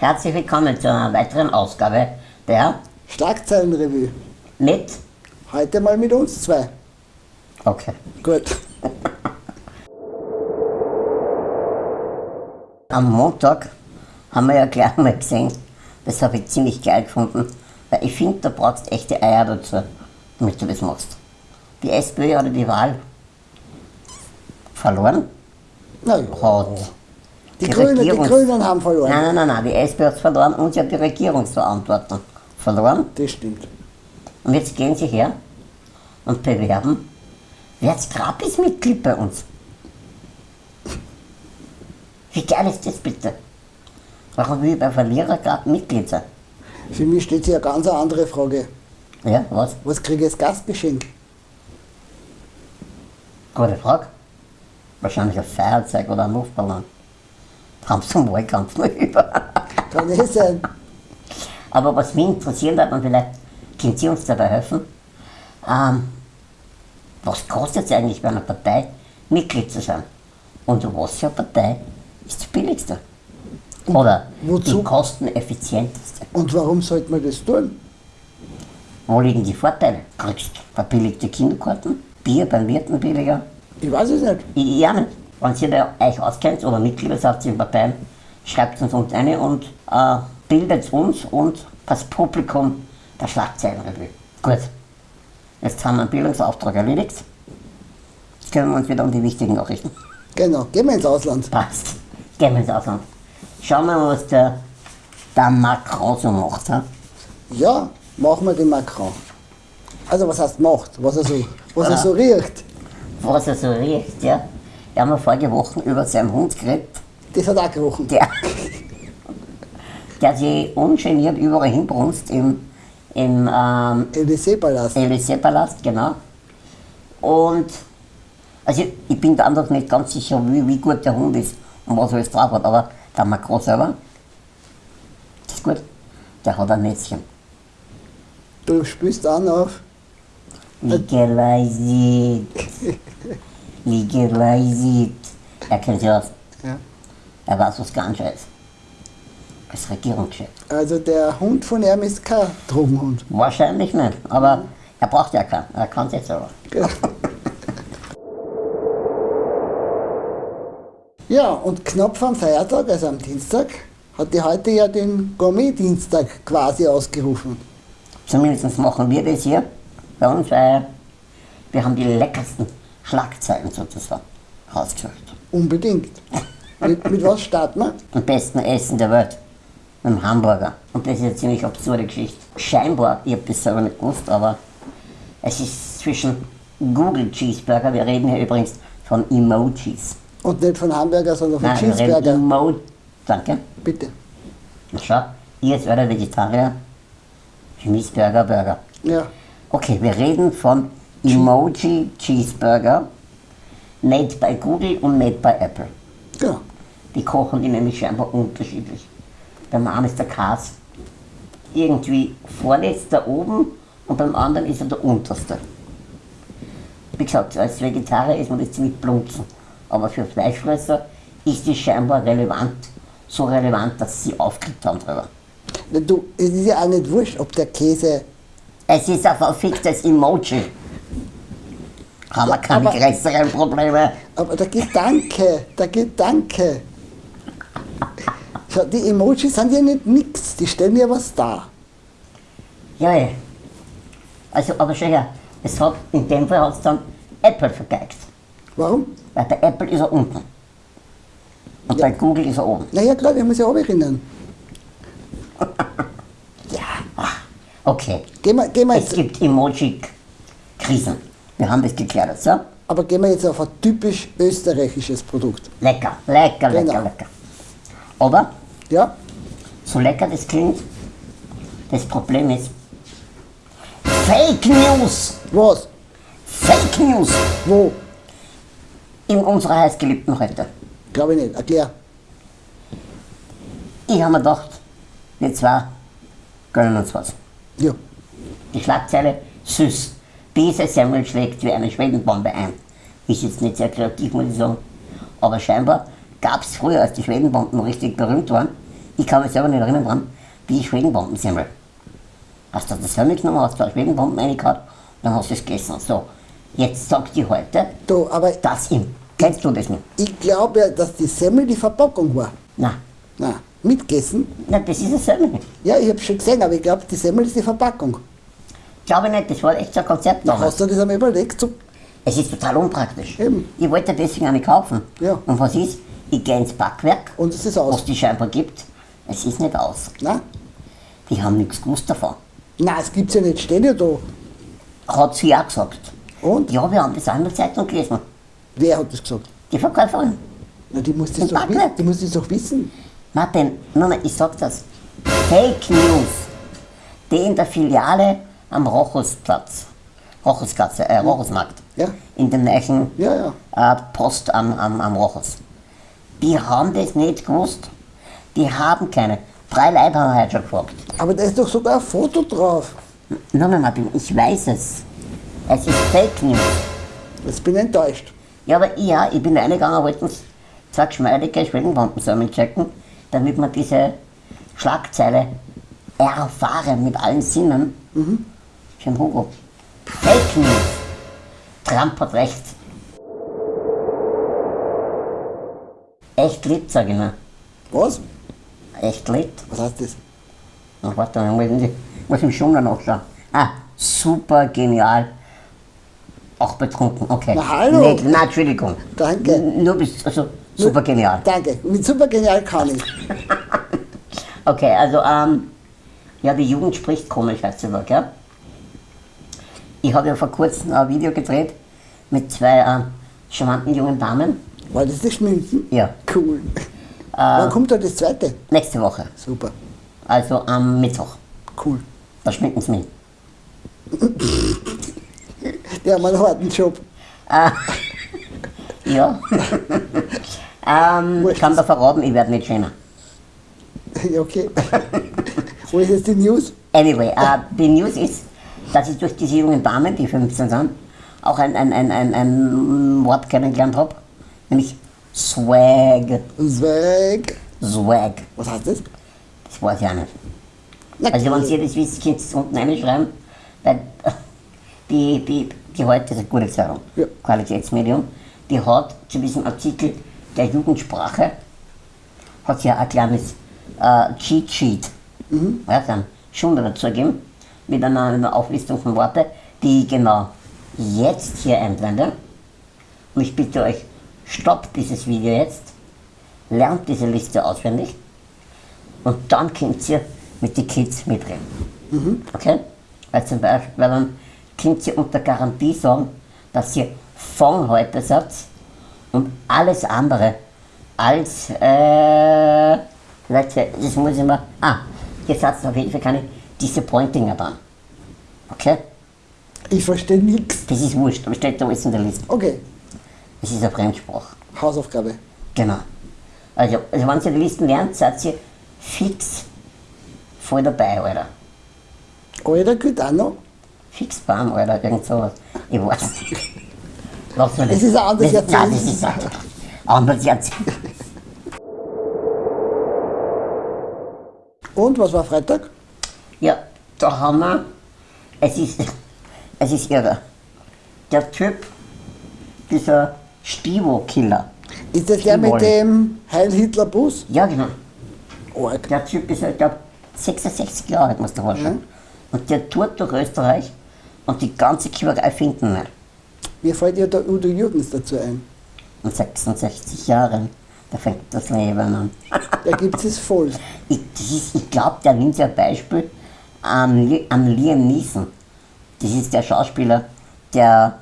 Herzlich willkommen zu einer weiteren Ausgabe der Schlagzeilenrevue. mit. Heute mal mit uns zwei. Okay. Gut. Am Montag haben wir ja gleich mal gesehen, das habe ich ziemlich geil gefunden, weil ich finde, da brauchst du echte Eier dazu, damit du das machst. Die SPÖ hat die Wahl verloren, ja. hat Die, Grünen, die Regierungs- Grünen haben verloren. Nein, nein, nein, nein, die SPÖ hat verloren und sie hat die Regierungsverantwortung verloren. Das stimmt. Und jetzt gehen sie her und bewerben, werdet Gratis-Mitglied bei uns. Wie geil ist das bitte? Warum will ich bei Verlierer gerade Mitglied sein? Für mich steht hier eine ganz andere Frage. Ja, was? Was kriege ich als Gastgeschenk? Gute Frage. Wahrscheinlich ein Feuerzeug oder ein Luftballon. Haben sie zum Wahlkampf noch über. Kann eh sein. Aber was mich interessieren hat, und vielleicht können Sie uns dabei helfen, ähm, was kostet es eigentlich bei einer Partei, Mitglied zu sein? Und was für eine Partei ist die billigste? Oder Wozu? die kosteneffizienteste? Und warum sollte man das tun? Wo liegen die Vorteile? Kriegst verbilligte Kinderkarten, Bier beim Wirten billiger? Ich weiß es nicht. Ich, ich auch nicht. Wenn ihr da euch auskennt oder Mitglieder seid in Parteien, schreibt uns uns eine und äh, bildet uns und das Publikum der Schlagzeilenrevue. Gut, jetzt haben wir einen Bildungsauftrag erledigt. Jetzt kümmern wir uns wieder um die wichtigen Nachrichten. Genau. Gehen wir ins Ausland. Passt. Gehen wir ins Ausland. Schauen wir mal, was der, der Macron so macht. ha? Ja, machen wir den Macron. Also was heißt macht? Was er so, was er so riecht. Was er so riecht, ja. Wir haben ja vorige Woche über seinen Hund geredet. Das hat auch gerochen. der, der sich ungeniert überall hinbrunst im, im ähm, Élysée-Palast. Élysée-Palast, genau. Und also ich, ich bin da einfach nicht ganz sicher, wie, wie gut der Hund ist und was er alles drauf hat, aber der Macron selber, das ist gut, der hat ein Netzchen. Du spürst an auf. Legalized. Legalized. Er kennt sich aus. Ja. Er weiß, was ganz ist. Als Regierungschef. Also der Hund von ihm ist kein Drogenhund. Wahrscheinlich nicht, aber er braucht ja keinen. Er kann es selber. Ja, und knapp dem Feiertag, also am Dienstag, hat die heute ja den Gourmet-Dienstag quasi ausgerufen. Zumindest machen wir das hier bei uns, weil wir haben die leckersten Schlagzeilen sozusagen rausgesucht. Unbedingt. mit, mit was starten wir? Am besten Essen der Welt. Mit dem Hamburger. Und das ist eine ziemlich absurde Geschichte. Scheinbar, ich habe das selber nicht gewusst, aber es ist zwischen Google Cheeseburger, wir reden hier übrigens von Emojis. Und nicht von Hamburger, sondern von Nein, wir reden Cheeseburger. Emo Danke. Bitte. Na schau, ihr als Vegetarier, für mich ist Burger Burger. Ja. Okay, wir reden von Emoji Cheeseburger, made by Google und made by Apple. Genau. Die kochen die nämlich scheinbar unterschiedlich. Beim einen ist der Kas irgendwie vorletzter oben und beim anderen ist er der unterste. Wie gesagt, als Vegetarier ist man das ziemlich blunzen. Aber für Fleischfresser ist es scheinbar relevant, so relevant, dass sie aufgekriegt haben drüber. Du, es ist ja auch nicht wurscht, ob der Käse. Es ist ein verficktes Emoji. Haben wir keine aber- größeren Probleme. Aber der Gedanke, der Gedanke. Schau, die Emojis sind ja nicht nix, die stellen ja was dar. Ja, ja. Also, aber schau her, es hat, in dem Fall hat es dann Apple vergeigt. Warum? Weil bei Apple ist er unten. Und bei Google ist er oben. Naja, klar, wir müssen ja erinnern. Okay. Gehen wir, gehen wir Es gibt Emoji-Krisen. Wir haben das geklärt, so? aber gehen wir jetzt auf ein typisch österreichisches Produkt. Lecker, lecker, lecker, Genau. lecker. Aber, Ja? so lecker das klingt, das Problem ist, Fake News! Was? Fake News! Wo? In unserer heißgeliebten heute. Glaube ich nicht. Erklär. Ich habe mir gedacht, wir zwei gönnen uns was. Ja. Die Schlagzeile süß. Diese Semmel schlägt wie eine Schwedenbombe ein. Ist jetzt nicht sehr kreativ, muss ich sagen. Aber scheinbar gab es früher, als die Schwedenbomben richtig berühmt waren, Ich kann mich selber nicht erinnern dran, wie Schwedenbombensemmel. Hast du das Semmel genommen, hast du eine Schwedenbomben reingehauen, dann hast du es gegessen. So, jetzt sagt die heute, Du, aber das im. Kennst du das nicht? ich glaube ja, dass die Semmel die Verpackung war. Nein, Na, mitgegessen? nein das ist ein Semmel. Ja, ich habe schon gesehen, aber ich glaube, die Semmel ist die Verpackung. Glaube ich nicht, das war echt so ein Konzept damals. hast du das einmal überlegt? So, Es ist total unpraktisch. Eben. Ich wollte deswegen eine kaufen. Ja. Und was ist? Ich gehe ins Backwerk, und es ist was aus. die scheinbar gibt. Es ist nicht aus. Na? Die haben nichts gewusst davon. Na, es gibt's ja nicht, steht ja da. Hat sie auch gesagt. Und? Ja, wir haben das auch in der Zeitung gelesen. Wer hat das gesagt? Die Verkäuferin. Na, die muss das, Im doch, Backwerk. wissen. die muss das doch wissen. Martin, nein, nein, ich sag das. Fake News. Die in der Filiale am Rochusplatz, Rochusplatz, äh, Rochusmarkt, Ja. in der neuen Ja, ja. äh, Post am, am, am Rochus. Die haben das nicht gewusst. Die haben keine. Drei Leute haben heute schon gefragt. Aber da ist doch sogar ein Foto drauf. Nein, nein, Martin, ich weiß es. Es ist Fake News. Jetzt bin ich enttäuscht. Ja, aber ich, ja, ich bin reingegangen, wollte zwei geschmeidige Schwellenbomben checken, damit man diese Schlagzeile erfahren mit allen Sinnen. Mhm. Schön Hugo. Fake News. Trump hat recht. Echt lit, sag ich mal. Was? Echt lit. Was heißt das? Ach, warte, ich muss, ich muss im Schunder nachschauen. Ah, super genial. Auch betrunken, okay. Na, hallo. Nee, na, Entschuldigung. Danke. N- Nur bis, also, super genial. Danke. Mit super genial kann ich. Okay, also, ähm, ja, die Jugend spricht komisch, wohl, gell? Ich habe ja vor kurzem ein Video gedreht mit zwei äh, charmanten jungen Damen. War das das Schminken? Ja, Cool. Wann kommt da das zweite? nächste Woche. Super. Also am Mittwoch. Cool. Da schminken sie mich. Die haben einen harten Job. Ja. ähm, ich kann da verraten, ich werde nicht schöner. Ja, okay. Wo ist jetzt die News? Anyway, äh, die News ist, dass ich durch diese jungen Damen, die 15 sind, auch ein, ein, ein, ein, ein Wort kennengelernt habe, nämlich Swag. Swag. Swag. Was heißt das? Das weiß ich auch nicht. Na, Also wenn ihr das wisst, könnt ihr es unten reinschreiben, weil die, die, die heute ist eine gute Zeitung, Ja. Qualitätsmedium, die hat zu diesem Artikel der Jugendsprache, hat sie ja ein kleines äh, Cheat Sheet, Mhm. ja, dann schon dazu gegeben, mit einer, Auflistung von Worten, die ich genau jetzt hier einblende. Und ich bitte euch, stoppt dieses Video jetzt, lernt diese Liste auswendig und dann könnt ihr mit den Kids mitreden. Okay? Weil zum Beispiel, weil dann könnt ihr unter Garantie sagen, dass ihr von heute seid und alles andere als, äh, Leute, das muss ich mal, ah, jetzt hat es auf jeden Fall keine Disappointinger dann. Okay? Ich verstehe nichts. Das ist wurscht, aber steht da alles in der Liste. Okay. Das ist eine Fremdsprache. Hausaufgabe. Genau. Also, also wenn ihr die Listen lernt, seid ihr fix voll dabei, Alter. Alter, gut auch noch. Fix bam, Alter, irgend sowas. Ich weiß nicht. Lass mir Es ist ein anderes das, Nein, Jahrzehnt. das ist ein anderes Jahrzehnt. Und was war Freitag? Ja, da haben wir, es ist, es ist irre. Der Typ, dieser Stivo-Killer. Ist das der mit dem Heil-Hitler-Bus? Ja, genau. Arg. Der Typ ist, ich glaube, 66 Jahre alt, muss der vorstellen. Und der tourt durch Österreich und die ganze Quälerei finden nicht. Mir fällt ja der Udo Jürgens dazu ein. Und 66 Jahren, da fängt das Leben an. Da gibt es voll. Ich, ich glaube, der nimmt ein Beispiel an, Li- an Liam Neeson. Das ist der Schauspieler, der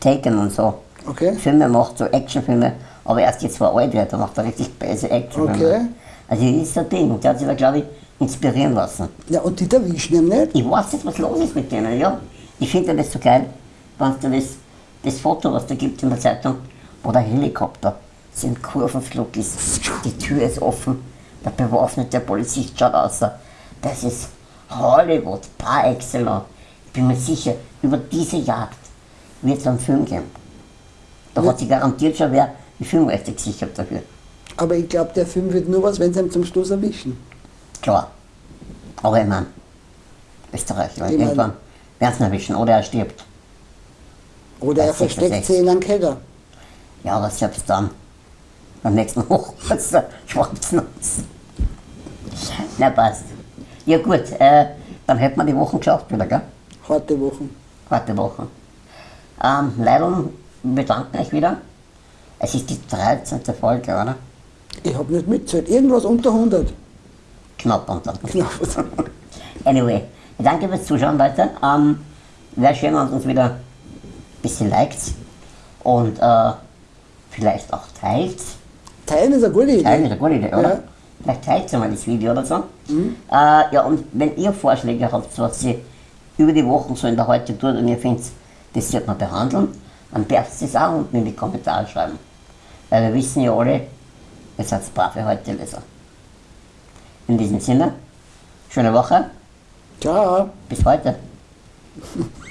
Taken und so Okay. Filme macht, so Actionfilme, aber erst jetzt war alt wird, da macht er richtig böse Actionfilme. Okay. Also das ist ein Ding, der hat sich da, glaube ich, inspirieren lassen. Ja, und die erwischen ihn nicht. Ich weiß nicht, was los ist mit denen, ja. Ich finde das so geil, wenn du das, das Foto, was da gibt in der Zeitung, wo der Helikopter so im Kurvenflug ist, die Tür ist offen, der bewaffnete Polizist schaut aus. Das ist Hollywood par excellence. Ich bin mir sicher, über diese Jagd wird es einen Film geben. Da hat sich garantiert schon wer die Filmrechte gesichert dafür. Aber ich glaube, der Film wird nur was, wenn sie ihn zum Schluss erwischen. Klar. Aber ich meine, Österreich, weil Ich irgendwann werden sie ihn erwischen oder er stirbt. Oder er Das versteckt sie in einem Keller. Ja, aber selbst dann, beim nächsten Hochwasser, schwappt's uns. Na, passt. Ja gut, äh, dann hätten wir die Wochen geschafft wieder, gell? Harte Wochen. Harte Wochen. Ähm, Leidl, wir bedanken euch wieder. Es ist die 13. Folge, oder? Ich habe nicht mitgezählt. Irgendwas unter 100. Knapp unter. Knapp. Anyway, ich danke fürs Zuschauen, Leute. Ähm, Wäre schön, wenn ihr uns wieder ein bisschen liked und äh, vielleicht auch teilt. Teilen ist eine gute Idee. Teilen ist eine gute Idee, oder? Ja. Vielleicht teilt ihr mal das Video oder so. Äh, ja, und wenn ihr Vorschläge habt, was sie über die Wochen so in der heute tut und ihr findet, das sollte man behandeln, dann dürft ihr es auch unten in die Kommentare schreiben. Weil wir wissen ja alle, ihr seid brave heute Leser. In diesem Sinne, schöne Woche, Ciao. bis heute.